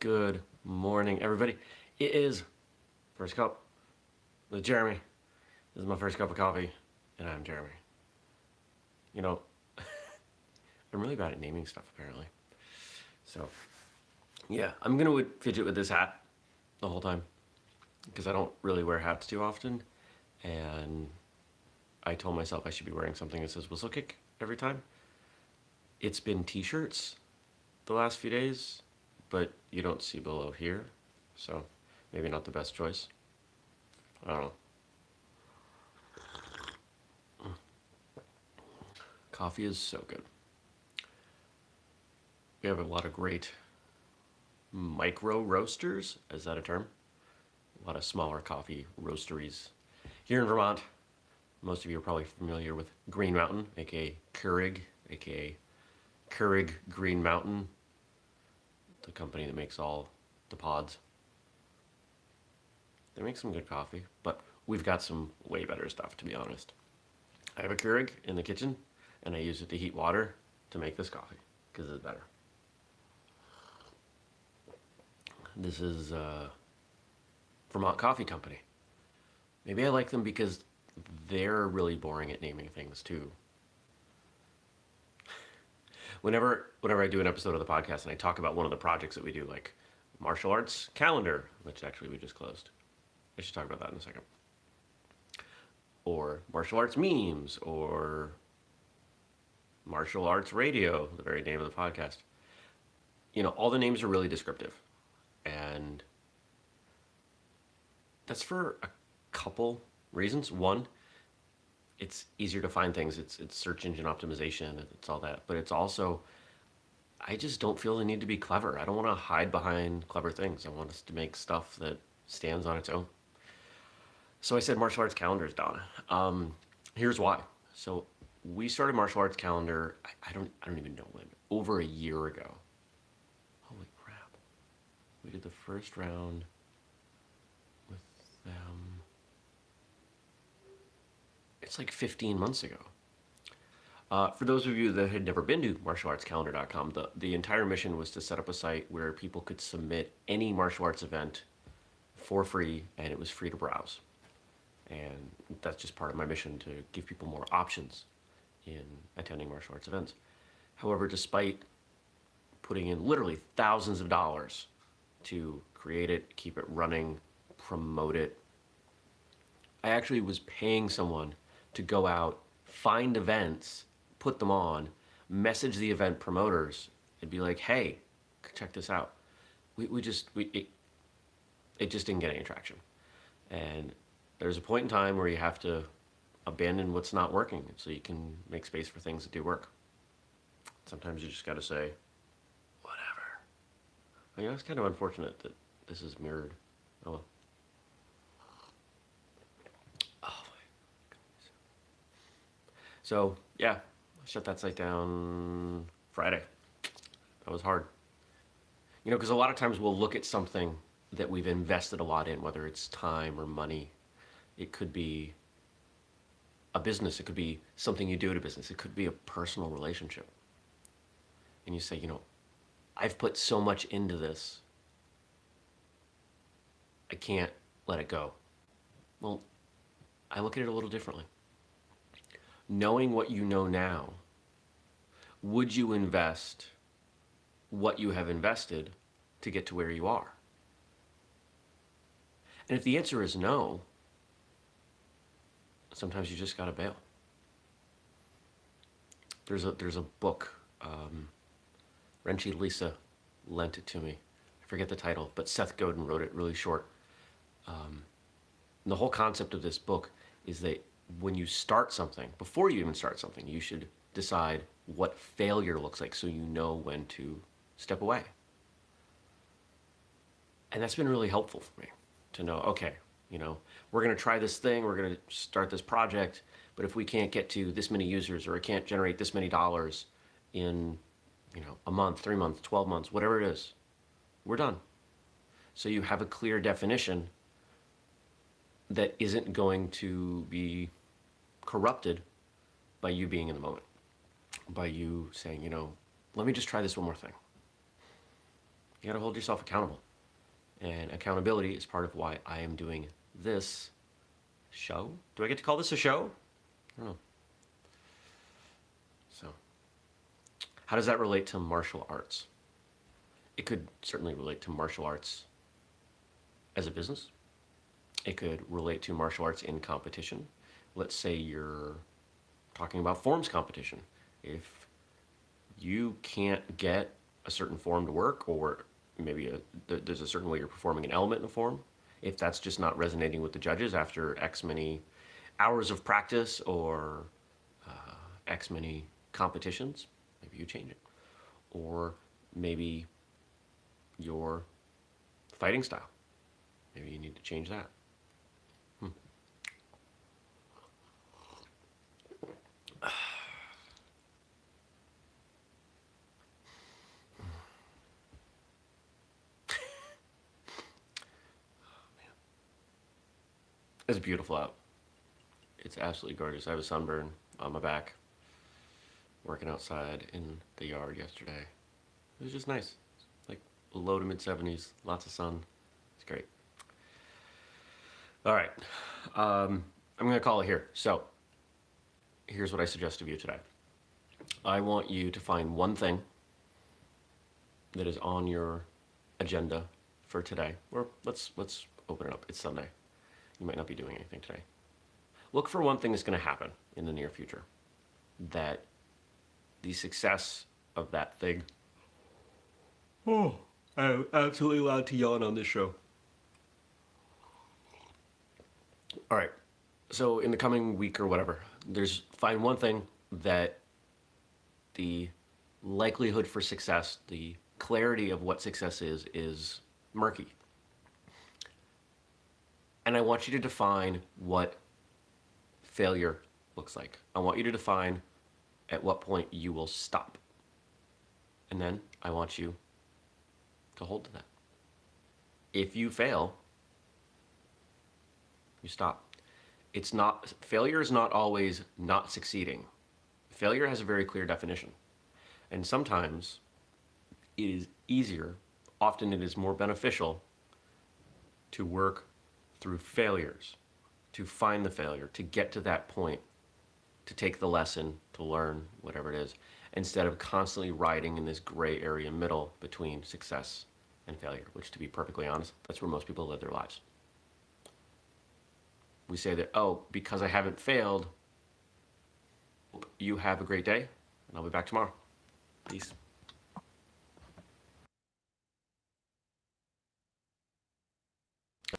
Good morning, everybody. It is first cup with Jeremy. This is my first cup of coffee, and I'm Jeremy. You know, I'm really bad at naming stuff, apparently. So, yeah, I'm gonna fidget with this hat the whole time because I don't really wear hats too often, and I told myself I should be wearing something that says whistlekick every time. It's been t-shirts the last few days, but you don't see below here, so maybe not the best choice. I don't know. Coffee is so good. We have a lot of great micro roasters, is that a term? A lot of smaller coffee roasteries here in Vermont. Most of you are probably familiar with Green Mountain, aka Keurig, aka Keurig Green Mountain, the company that makes all the pods. They make some good coffee, but we've got some way better stuff, to be honest. I have a Keurig in the kitchen, and I use it to heat water to make this coffee, because it's better. This is uh, Vermont Coffee Company. Maybe I like them because they're really boring at naming things, too whenever whenever I do an episode of the podcast and I talk about one of the projects that we do, like martial arts calendar, which actually we just closed. I should talk about that in a second. Or martial arts memes, or martial arts radio, the very name of the podcast. You know, all the names are really descriptive. And that's for a couple reasons. One, it's easier to find things. It's it's search engine optimization. It's all that. But it's also, I just don't feel the need to be clever. I don't want to hide behind clever things. I want us to make stuff that stands on its own. So I said martial arts calendars, Donna. Um, here's why. So we started martial arts calendar. I, I don't I don't even know when. Over a year ago. Holy crap! We did the first round with them like 15 months ago. Uh, for those of you that had never been to martialartscalendar.com, the, the entire mission was to set up a site where people could submit any martial arts event for free and it was free to browse. And that's just part of my mission to give people more options in attending martial arts events. However, despite putting in literally thousands of dollars to create it, keep it running, promote it, I actually was paying someone to go out, find events, put them on, message the event promoters, and be like, hey, check this out. We, we just, we, it, it just didn't get any traction. And there's a point in time where you have to abandon what's not working so you can make space for things that do work. Sometimes you just got to say, whatever. I mean, it's kind of unfortunate that this is mirrored. Oh well. So yeah, I shut that site down Friday. That was hard. You know, because a lot of times we'll look at something that we've invested a lot in, whether it's time or money. It could be a business. It could be something you do at a business. It could be a personal relationship. And you say, you know, I've put so much into this. I can't let it go. Well, I look at it a little differently knowing what you know now, would you invest what you have invested to get to where you are? And if the answer is no, sometimes you just gotta bail. There's a, there's a book, um, Renshi Lisa lent it to me. I forget the title, but Seth Godin wrote it really short. Um, the whole concept of this book is that when you start something, before you even start something, you should decide what failure looks like so you know when to step away. And that's been really helpful for me to know, okay, you know, we're going to try this thing, we're going to start this project, but if we can't get to this many users or it can't generate this many dollars in, you know, a month, three months, 12 months, whatever it is, we're done. So you have a clear definition that isn't going to be corrupted by you being in the moment, by you saying, you know, let me just try this one more thing. You gotta hold yourself accountable. And accountability is part of why I am doing this show. Do I get to call this a show? I don't know. So, how does that relate to martial arts? It could certainly relate to martial arts as a business. It could relate to martial arts in competition. Let's say you're talking about forms competition. If you can't get a certain form to work or maybe a, there's a certain way you're performing an element in a form, if that's just not resonating with the judges after X many hours of practice or uh, X many competitions, maybe you change it. Or maybe your fighting style. Maybe you need to change that. It's beautiful out. It's absolutely gorgeous. I have a sunburn on my back, working outside in the yard yesterday. It was just nice. Like low to mid 70s, lots of sun. It's great. All right, um, I'm gonna call it here. So, here's what I suggest of you today. I want you to find one thing that is on your agenda for today, or let's let's open it up. It's Sunday. You might not be doing anything today. Look for one thing that's going to happen in the near future. That the success of that thing. Oh, I'm absolutely allowed to yawn on this show. All right. So in the coming week or whatever, there's find one thing that the likelihood for success, the clarity of what success is, is murky. And I want you to define what failure looks like. I want you to define at what point you will stop. And then I want you to hold to that. If you fail, you stop. It's not, failure is not always not succeeding. Failure has a very clear definition. And sometimes it is easier, often it is more beneficial to work through failures, to find the failure, to get to that point, to take the lesson, to learn, whatever it is, instead of constantly riding in this gray area middle between success and failure, which to be perfectly honest, that's where most people live their lives. We say that, oh, because I haven't failed, you have a great day, and I'll be back tomorrow. Peace.